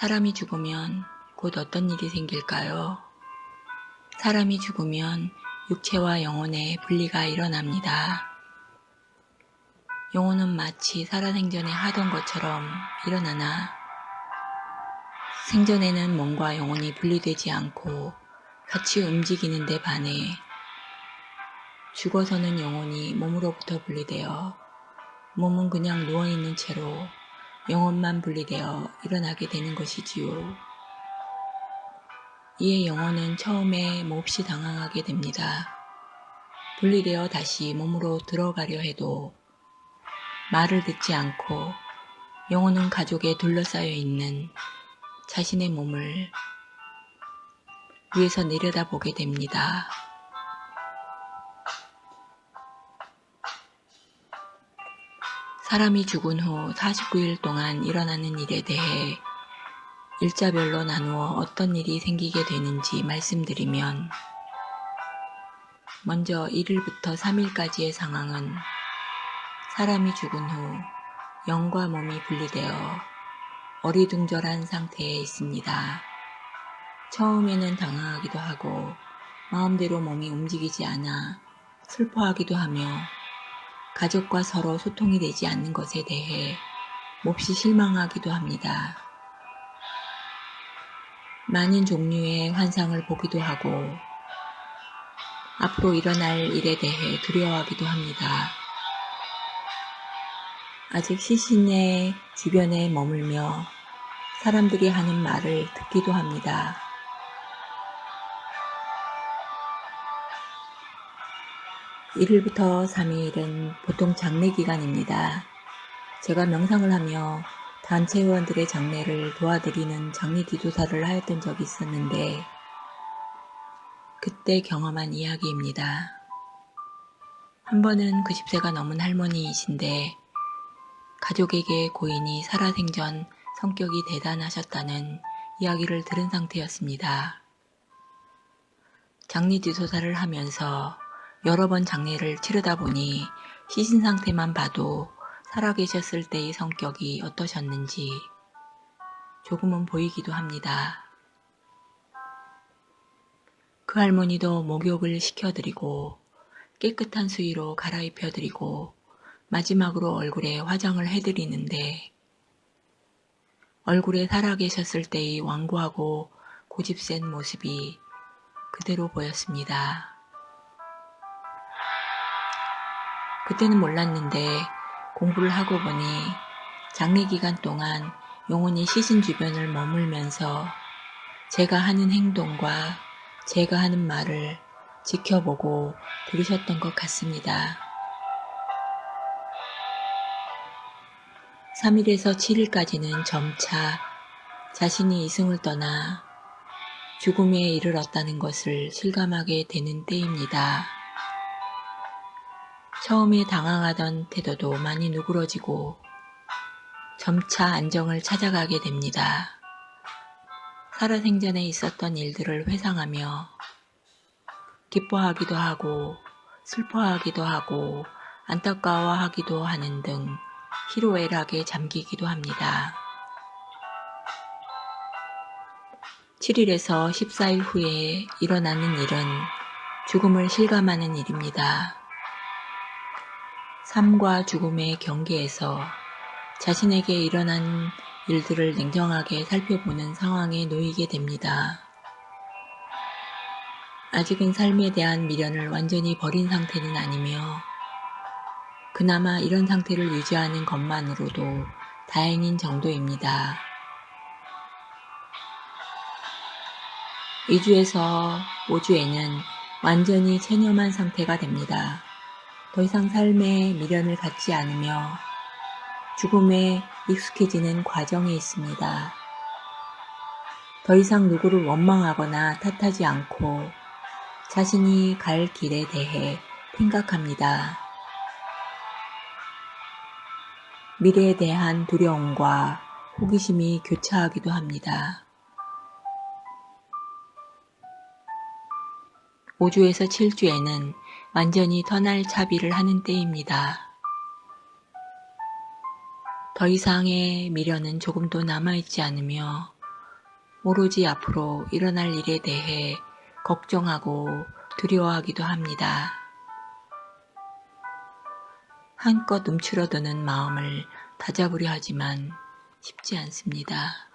사람이 죽으면 곧 어떤 일이 생길까요? 사람이 죽으면 육체와 영혼의 분리가 일어납니다. 영혼은 마치 살아생전에 하던 것처럼 일어나나 생전에는 몸과 영혼이 분리되지 않고 같이 움직이는 데 반해 죽어서는 영혼이 몸으로부터 분리되어 몸은 그냥 누워있는 채로 영혼만 분리되어 일어나게 되는 것이지요. 이에 영혼은 처음에 몹시 당황하게 됩니다. 분리되어 다시 몸으로 들어가려 해도 말을 듣지 않고 영혼은 가족에 둘러싸여 있는 자신의 몸을 위에서 내려다보게 됩니다. 사람이 죽은 후 49일 동안 일어나는 일에 대해 일자별로 나누어 어떤 일이 생기게 되는지 말씀드리면 먼저 1일부터 3일까지의 상황은 사람이 죽은 후 영과 몸이 분리되어 어리둥절한 상태에 있습니다. 처음에는 당황하기도 하고 마음대로 몸이 움직이지 않아 슬퍼하기도 하며 가족과 서로 소통이 되지 않는 것에 대해 몹시 실망하기도 합니다. 많은 종류의 환상을 보기도 하고 앞으로 일어날 일에 대해 두려워하기도 합니다. 아직 시신의 주변에 머물며 사람들이 하는 말을 듣기도 합니다. (1일부터 3일은) 보통 장례 기간입니다. 제가 명상을 하며 단체 회원들의 장례를 도와드리는 장례 기도사를 하였던 적이 있었는데 그때 경험한 이야기입니다. 한 번은 90세가 넘은 할머니이신데 가족에게 고인이 살아생전 성격이 대단하셨다는 이야기를 들은 상태였습니다. 장례 지도사를 하면서 여러 번 장례를 치르다 보니 시신 상태만 봐도 살아계셨을 때의 성격이 어떠셨는지 조금은 보이기도 합니다. 그 할머니도 목욕을 시켜드리고 깨끗한 수의로 갈아입혀드리고 마지막으로 얼굴에 화장을 해드리는데 얼굴에 살아계셨을 때의 완고하고 고집센 모습이 그대로 보였습니다. 그때는 몰랐는데 공부를 하고 보니 장례 기간 동안 영혼이 시신 주변을 머물면서 제가 하는 행동과 제가 하는 말을 지켜보고 들으셨던 것 같습니다. 3일에서 7일까지는 점차 자신이 이승을 떠나 죽음에 이르렀다는 것을 실감하게 되는 때입니다. 처음에 당황하던 태도도 많이 누그러지고 점차 안정을 찾아가게 됩니다. 살아생전에 있었던 일들을 회상하며 기뻐하기도 하고 슬퍼하기도 하고 안타까워하기도 하는 등 희로애락에 잠기기도 합니다. 7일에서 14일 후에 일어나는 일은 죽음을 실감하는 일입니다. 삶과 죽음의 경계에서 자신에게 일어난 일들을 냉정하게 살펴보는 상황에 놓이게 됩니다. 아직은 삶에 대한 미련을 완전히 버린 상태는 아니며 그나마 이런 상태를 유지하는 것만으로도 다행인 정도입니다. 2주에서 5주에는 완전히 체념한 상태가 됩니다. 더 이상 삶에 미련을 갖지 않으며 죽음에 익숙해지는 과정에 있습니다. 더 이상 누구를 원망하거나 탓하지 않고 자신이 갈 길에 대해 생각합니다. 미래에 대한 두려움과 호기심이 교차하기도 합니다. 5주에서 7주에는 완전히 터날 차비를 하는 때입니다. 더 이상의 미련은 조금도 남아있지 않으며 오로지 앞으로 일어날 일에 대해 걱정하고 두려워하기도 합니다. 한껏 움츠러드는 마음을 다잡으려 하지만 쉽지 않습니다.